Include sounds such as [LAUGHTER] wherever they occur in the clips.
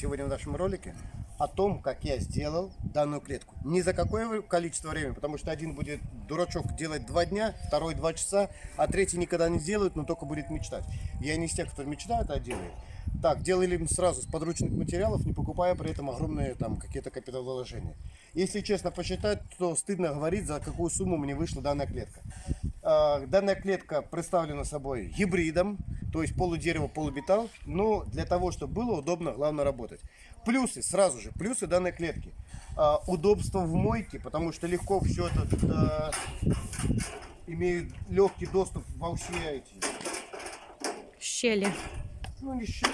Сегодня в нашем ролике о том, как я сделал данную клетку. Не за какое количество времени, потому что один будет дурачок делать два дня, второй два часа, а третий никогда не сделает, но только будет мечтать. Я не из тех, кто мечтает, а делает. Так, делали сразу с подручных материалов, не покупая при этом огромные там какие-то капиталовложения. Если честно посчитать, то стыдно говорить, за какую сумму мне вышла данная клетка. А, данная клетка представлена собой гибридом, то есть полудерево, полубетал. Но для того, чтобы было удобно, главное работать. Плюсы, сразу же, плюсы данной клетки. А, удобство в мойке, потому что легко все это а, имеет легкий доступ во все эти... Щели. Ну, не щели.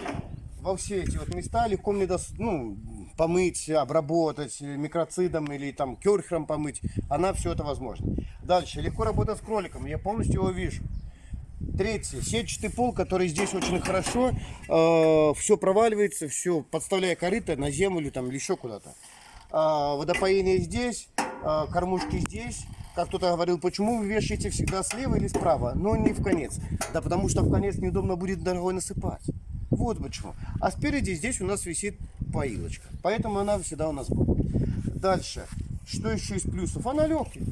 Во все эти вот места легко мне дос... ну, помыть, обработать микроцидом или там керхером помыть. Она все это возможно. Дальше, легко работать с кроликом. Я полностью его вижу. Третье, сетчатый пол, который здесь очень хорошо, э, все проваливается, все, подставляя корыто на землю там, или еще куда-то. Э, водопоение здесь, э, кормушки здесь. Как кто-то говорил, почему вы вешаете всегда слева или справа, но не в конец. Да потому что в конец неудобно будет дорогой насыпать. Вот почему. А спереди здесь у нас висит поилочка. Поэтому она всегда у нас будет. Дальше. Что еще из плюсов? Она легкая.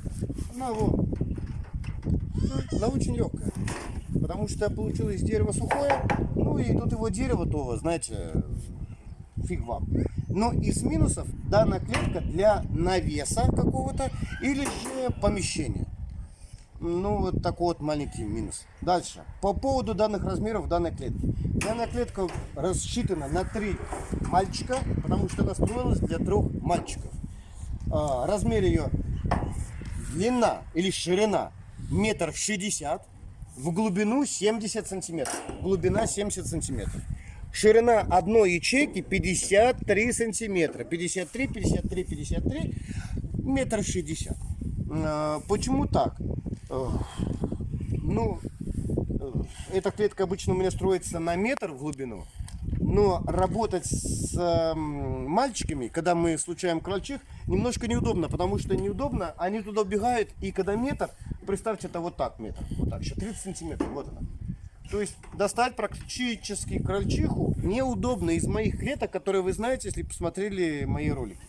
Она вот. Она очень легкая потому что получилось дерево сухое, ну и тут его дерево то, знаете, фиг вам. Но из минусов данная клетка для навеса какого-то или же помещения. Ну, вот такой вот маленький минус. Дальше. По поводу данных размеров данной клетки. Данная клетка рассчитана на три мальчика, потому что она строилась для трех мальчиков. А, размер ее длина или ширина метр шестьдесят в глубину 70 сантиметров. Глубина 70 сантиметров. Ширина одной ячейки 53 сантиметра. 53, 53, 53, метр шестьдесят. А, почему так? Ну, эта клетка обычно у меня строится на метр в глубину. Но работать с э, мальчиками, когда мы случаем крольчих, немножко неудобно, потому что неудобно, они туда убегают, и когда метр, представьте, это вот так метр, вот так, еще 30 сантиметров, вот она. То есть достать практически крольчиху неудобно из моих клеток, которые вы знаете, если посмотрели мои ролики.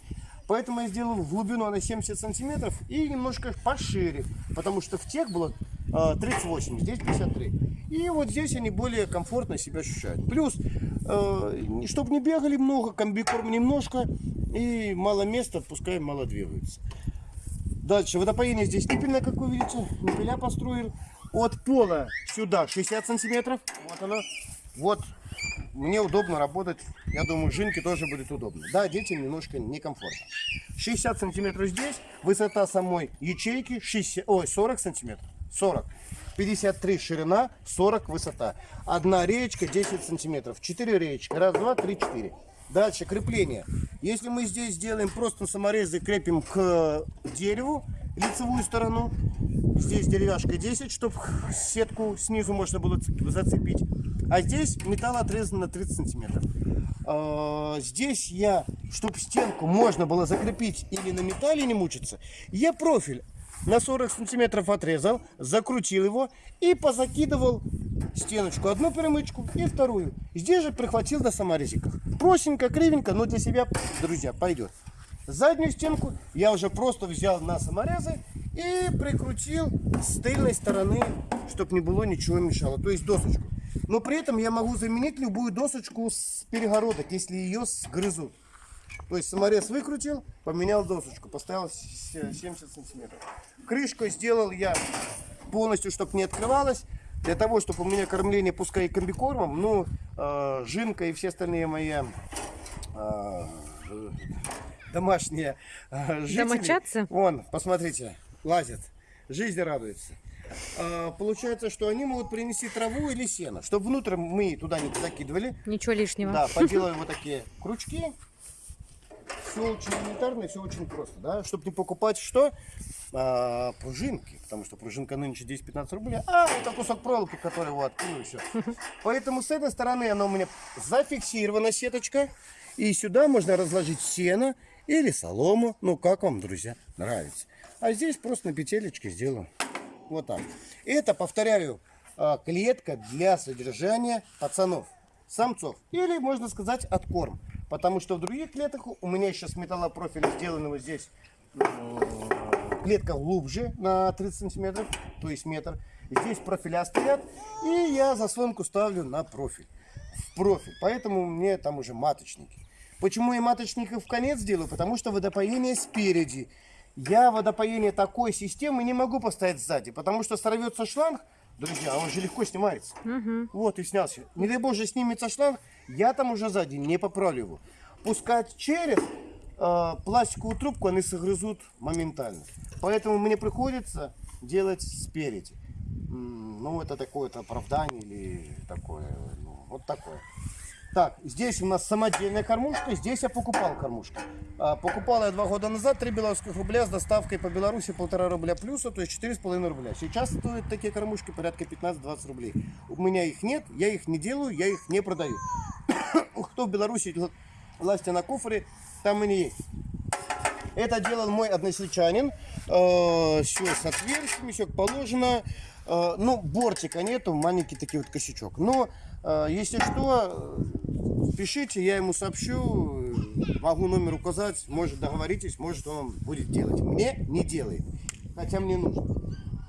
Поэтому я сделал в глубину на 70 сантиметров и немножко пошире, потому что в тех было 38, здесь 53. И вот здесь они более комфортно себя ощущают. Плюс, э, чтобы не бегали много, комбикорм немножко и мало места, пускай мало двигаются. Дальше, водопоение здесь ниппельное, как вы видите, ниппеля построил. От пола сюда 60 сантиметров, вот оно. Вот, мне удобно работать, я думаю, жинке тоже будет удобно. Да, детям немножко некомфортно. 60 сантиметров здесь, высота самой ячейки 60, ой, 40 сантиметров. 40. 53 ширина, 40 высота. Одна реечка 10 сантиметров. 4 реечки. Раз, два, три, четыре. Дальше крепление. Если мы здесь сделаем просто саморезы, крепим к дереву лицевую сторону. Здесь деревяшка 10, чтобы сетку снизу можно было зацепить. А здесь металл отрезан на 30 сантиметров. А, здесь я, чтобы стенку можно было закрепить или на металле не мучиться, я профиль на 40 сантиметров отрезал, закрутил его и позакидывал стеночку. Одну перемычку и вторую. Здесь же прихватил на саморезиках. Простенько, кривенько, но для себя, друзья, пойдет. Заднюю стенку я уже просто взял на саморезы и прикрутил с тыльной стороны, чтобы не было ничего мешало. То есть досочку. Но при этом я могу заменить любую досочку с перегородок, если ее сгрызут. То есть саморез выкрутил, поменял досочку, поставил 70 сантиметров. Крышку сделал я полностью, чтобы не открывалась. Для того, чтобы у меня кормление, пускай и комбикормом, ну, э, жинка и все остальные мои э, домашние э, жители. Домочадцы? Вон, посмотрите, лазят, жизнь радуется. Э, получается, что они могут принести траву или сено, чтобы внутрь мы туда не закидывали. Ничего лишнего. Да, [LAUGHS] поделаем вот такие крючки все очень элементарно, все очень просто, да, чтобы не покупать что? А, пружинки, потому что пружинка нынче 10-15 рублей, а это кусок проволоки, который вот, ну все. Поэтому с этой стороны она у меня зафиксирована сеточка, и сюда можно разложить сено или солому, ну как вам, друзья, нравится. А здесь просто на петелечке сделаю, вот так. Это, повторяю, а, клетка для содержания пацанов. самцов. Или, можно сказать, откорм. Потому что в других клетках у меня сейчас металлопрофиль сделаны вот здесь клетка глубже на 30 сантиметров, то есть метр. Здесь профиля стоят, и я заслонку ставлю на профиль. В профиль. Поэтому мне там уже маточники. Почему я маточников в конец делаю? Потому что водопоение спереди. Я водопоение такой системы не могу поставить сзади, потому что сорвется шланг, друзья, он же легко снимается. Вот и снялся. Не дай боже снимется шланг, я там уже сзади не поправлю его. Пускать через э, пластиковую трубку они согрызут моментально. Поэтому мне приходится делать спереди. Ну, это такое-то оправдание или такое, ну, вот такое. Так, здесь у нас самодельная кормушка, здесь я покупал кормушку. А, покупал я два года назад, 3 белорусских рубля с доставкой по Беларуси полтора рубля плюса, то есть 4,5 рубля. Сейчас стоят такие кормушки порядка 15-20 рублей. У меня их нет, я их не делаю, я их не продаю. [COUGHS] Кто в Беларуси власти на куфоре, там они есть. Это делал мой односельчанин. Э, все с отверстиями, все как положено. Э, ну, бортика нету, маленький такой вот косячок. Но, если что, пишите, я ему сообщу. э, Могу номер указать, может договоритесь, может он будет делать. Мне не делает, хотя мне нужно.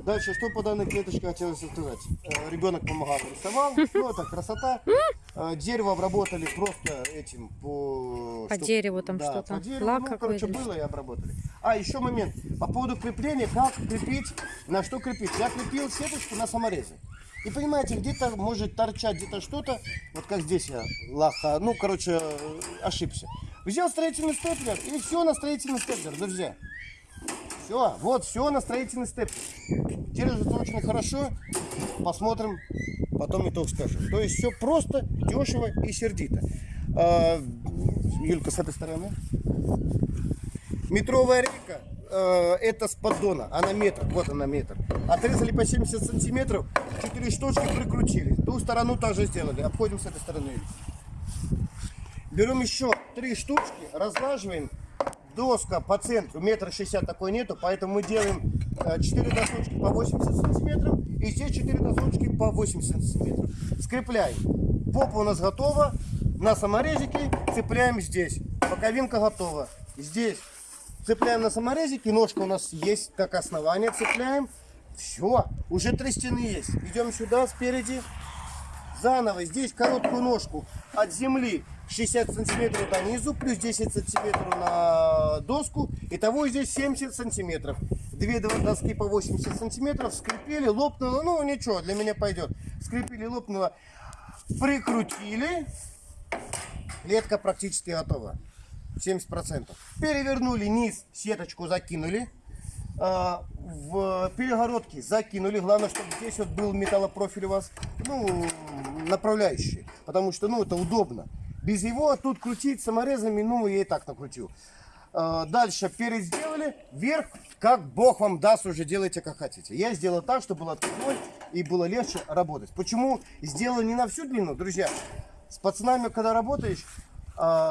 Дальше, что по данной клеточке хотелось сказать? Э, Ребенок помогал, рисовал. Ну, это красота. Э, Дерево обработали просто этим по... По чтоб- дереву там да, что-то. по дереву, Лак ну, короче, было и обработали. А, еще момент. По поводу крепления, как крепить, на что крепить. Я крепил сеточку на саморезы. И понимаете, где-то может торчать где-то что-то, вот как здесь я лаха, ну, короче, ошибся. Взял строительный степлер, и все на строительный степлер, друзья. Все, вот, все на строительный степлер. Держится очень хорошо. Посмотрим, потом итог скажем. То есть все просто, дешево и сердито. А, Юлька, с этой стороны. Метровая рейка, э, это с поддона, она метр, вот она метр. Отрезали по 70 сантиметров, 4 штучки прикрутили. Ту сторону также сделали, обходим с этой стороны. Берем еще три штучки, разлаживаем. Доска по центру, метр шестьдесят такой нету, поэтому мы делаем э, 4 досочки по 80 сантиметров и здесь 4 досочки по 80 сантиметров. Скрепляем. Попа у нас готова. На саморезике цепляем здесь. Боковинка готова. Здесь цепляем на саморезике. Ножка у нас есть как основание. Цепляем. Все. Уже три стены есть. Идем сюда спереди. Заново здесь короткую ножку от земли 60 сантиметров до низу, плюс 10 сантиметров на доску. Итого здесь 70 сантиметров. Две доски по 80 сантиметров скрепили, лопнуло. Ну ничего, для меня пойдет. Скрепили, лопнуло. Прикрутили. Клетка практически готова. 70%. Перевернули низ, сеточку закинули. А, в перегородки закинули. Главное, чтобы здесь вот был металлопрофиль у вас, ну, направляющий. Потому что, ну, это удобно. Без его тут крутить саморезами, ну, я и так накрутил. А, Дальше перед сделали, вверх, как Бог вам даст, уже делайте как хотите. Я сделал так, чтобы было открывной и было легче работать. Почему сделал не на всю длину, друзья? С пацанами, когда работаешь,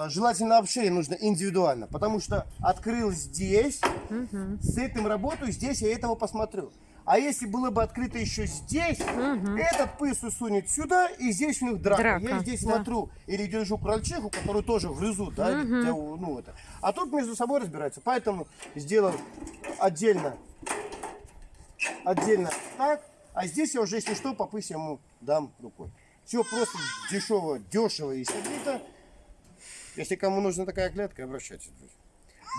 желательно вообще нужно индивидуально, потому что открыл здесь, с этим работаю, здесь я этого посмотрю. А если было бы открыто еще здесь, этот пыс усунет сюда, и здесь у них драка. Драка, я здесь да. смотрю или держу крольчиху, которую тоже грызут, да, где, ну, это. А тут между собой разбираются. Поэтому сделал отдельно, отдельно так, а здесь я уже, если что, по пысе ему дам рукой. Все просто дешево, дешево и сердито. Если кому нужна такая клетка, обращайтесь.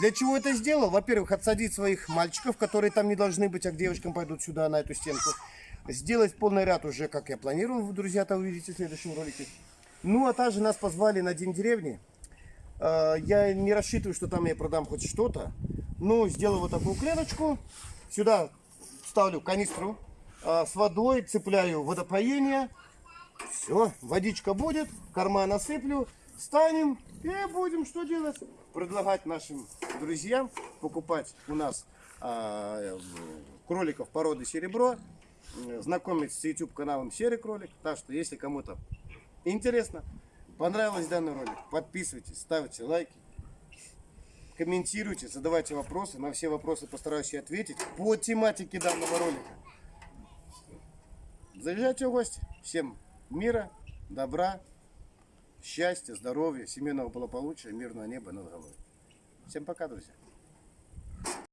Для чего это сделал? Во-первых, отсадить своих мальчиков, которые там не должны быть, а к девочкам пойдут сюда, на эту стенку. Сделать полный ряд уже, как я планировал, друзья, это увидите в следующем ролике. Ну, а также нас позвали на День деревни. Э, Я не рассчитываю, что там я продам хоть что-то. Ну, сделаю вот такую клеточку. Сюда ставлю канистру э, с водой, цепляю водопоение. Все, водичка будет, корма насыплю, станем и будем что делать? Предлагать нашим друзьям покупать у нас а, э, кроликов породы серебро, э, знакомиться с YouTube каналом Серый Кролик. Так что, если кому-то интересно, понравилось данный ролик, подписывайтесь, ставьте лайки, комментируйте, задавайте вопросы. На все вопросы постараюсь ответить по тематике данного ролика. Заезжайте в гости. Всем мира, добра счастья, здоровья, семейного благополучия, мирного неба над головой. Всем пока, друзья!